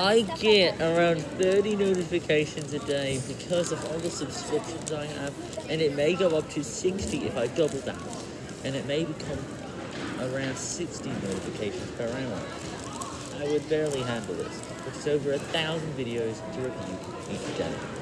I get around 30 notifications a day because of all the subscriptions I have, and it may go up to 60 if I double that, and it may become around 60 notifications per hour. I would barely handle this, but it's over a thousand videos to review each day.